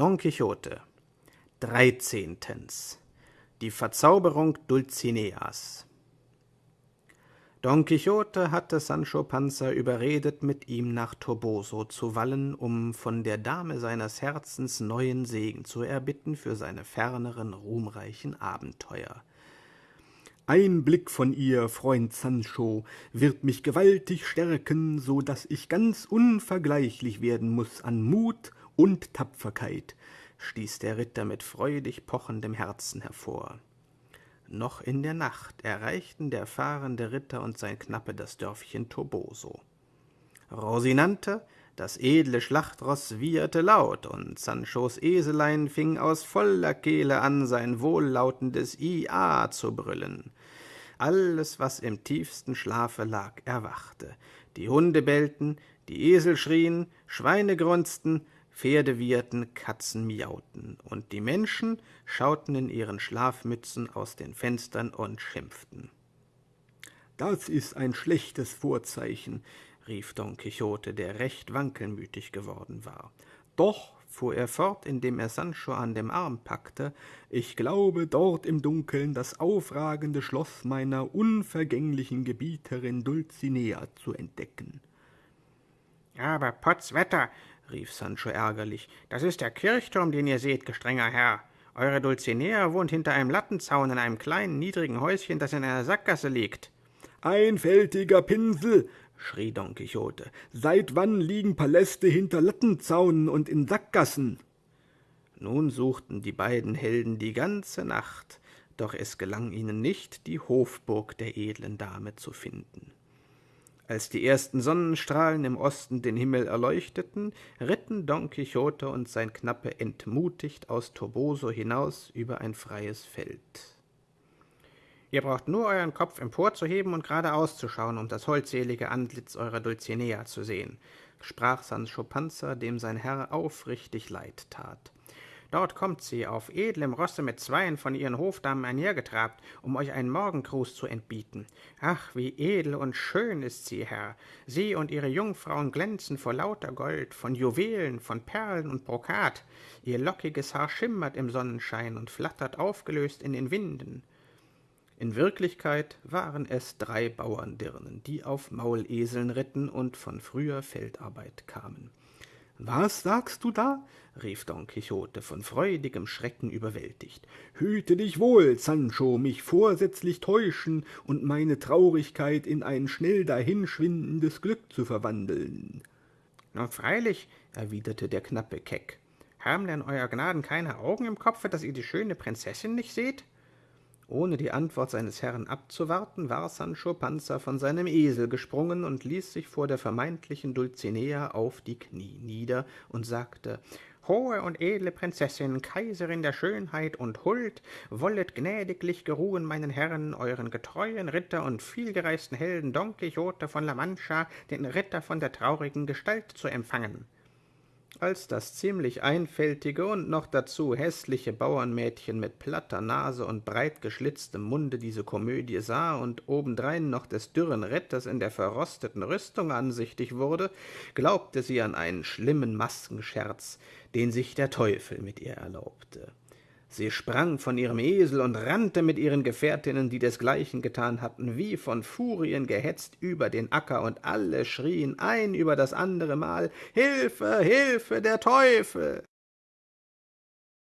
Don Quixote Dreizehntens Die Verzauberung Dulcineas Don Quixote hatte Sancho Panza überredet, mit ihm nach Toboso zu wallen, um von der Dame seines Herzens neuen Segen zu erbitten für seine ferneren, ruhmreichen Abenteuer. Ein Blick von ihr, Freund Sancho, wird mich gewaltig stärken, so dass ich ganz unvergleichlich werden muss an Mut und Tapferkeit, stieß der Ritter mit freudig pochendem Herzen hervor. Noch in der Nacht erreichten der fahrende Ritter und sein Knappe das Dörfchen Toboso. Rosinante, das edle Schlachtroß, wieherte laut, und Sanchos Eselein fing aus voller Kehle an, sein wohllautendes Ia zu brüllen. Alles, was im tiefsten Schlafe lag, erwachte. Die Hunde bellten, die Esel schrien, Schweine grunzten, Pferde wieherten, Katzen miauten, und die Menschen schauten in ihren Schlafmützen aus den Fenstern und schimpften. Das ist ein schlechtes Vorzeichen, rief Don Quixote, der recht wankelmütig geworden war. Doch, fuhr er fort, indem er Sancho an dem Arm packte, ich glaube dort im Dunkeln das aufragende Schloss meiner unvergänglichen Gebieterin Dulcinea zu entdecken. Aber Potzwetter, rief Sancho ärgerlich, das ist der Kirchturm, den ihr seht, gestrenger Herr. Eure Dulcinea wohnt hinter einem Lattenzaun in einem kleinen, niedrigen Häuschen, das in einer Sackgasse liegt. Einfältiger Pinsel, schrie Don Quixote, seit wann liegen Paläste hinter Lattenzaunen und in Sackgassen? Nun suchten die beiden Helden die ganze Nacht, doch es gelang ihnen nicht, die Hofburg der edlen Dame zu finden. Als die ersten Sonnenstrahlen im Osten den Himmel erleuchteten, ritten Don Quixote und sein Knappe entmutigt aus Toboso hinaus über ein freies Feld. Ihr braucht nur euren Kopf emporzuheben und geradeaus zu schauen, um das holdselige Antlitz eurer Dulcinea zu sehen, sprach Sancho Panza, dem sein Herr aufrichtig leid tat. Dort kommt sie, auf edlem Rosse mit zweien von ihren Hofdamen einhergetrabt, um euch einen Morgengruß zu entbieten. Ach, wie edel und schön ist sie, Herr. Sie und ihre Jungfrauen glänzen vor lauter Gold, von Juwelen, von Perlen und Brokat. Ihr lockiges Haar schimmert im Sonnenschein und flattert aufgelöst in den Winden. In Wirklichkeit waren es drei Bauerndirnen, die auf Mauleseln ritten und von früher Feldarbeit kamen. Was sagst du da? rief Don Quixote, von freudigem Schrecken überwältigt. Hüte dich wohl, Sancho, mich vorsätzlich täuschen und meine Traurigkeit in ein schnell dahinschwindendes Glück zu verwandeln. Na freilich, erwiderte der Knappe keck. Haben denn euer Gnaden keine Augen im Kopfe, dass ihr die schöne Prinzessin nicht seht? Ohne die Antwort seines Herrn abzuwarten, war Sancho Panza von seinem Esel gesprungen und ließ sich vor der vermeintlichen Dulcinea auf die Knie nieder und sagte Hohe und edle Prinzessin, Kaiserin der Schönheit und Huld, wollet gnädiglich geruhen meinen Herren, euren getreuen Ritter und vielgereisten Helden Don Quixote von La Mancha, den Ritter von der traurigen Gestalt, zu empfangen. Als das ziemlich einfältige und noch dazu hässliche Bauernmädchen mit platter Nase und breit geschlitztem Munde diese Komödie sah und obendrein noch des dürren Ritters in der verrosteten Rüstung ansichtig wurde, glaubte sie an einen schlimmen Maskenscherz, den sich der Teufel mit ihr erlaubte. Sie sprang von ihrem Esel und rannte mit ihren Gefährtinnen, die desgleichen getan hatten, wie von Furien gehetzt über den Acker, und alle schrien ein über das andere Mal Hilfe, Hilfe, der Teufel.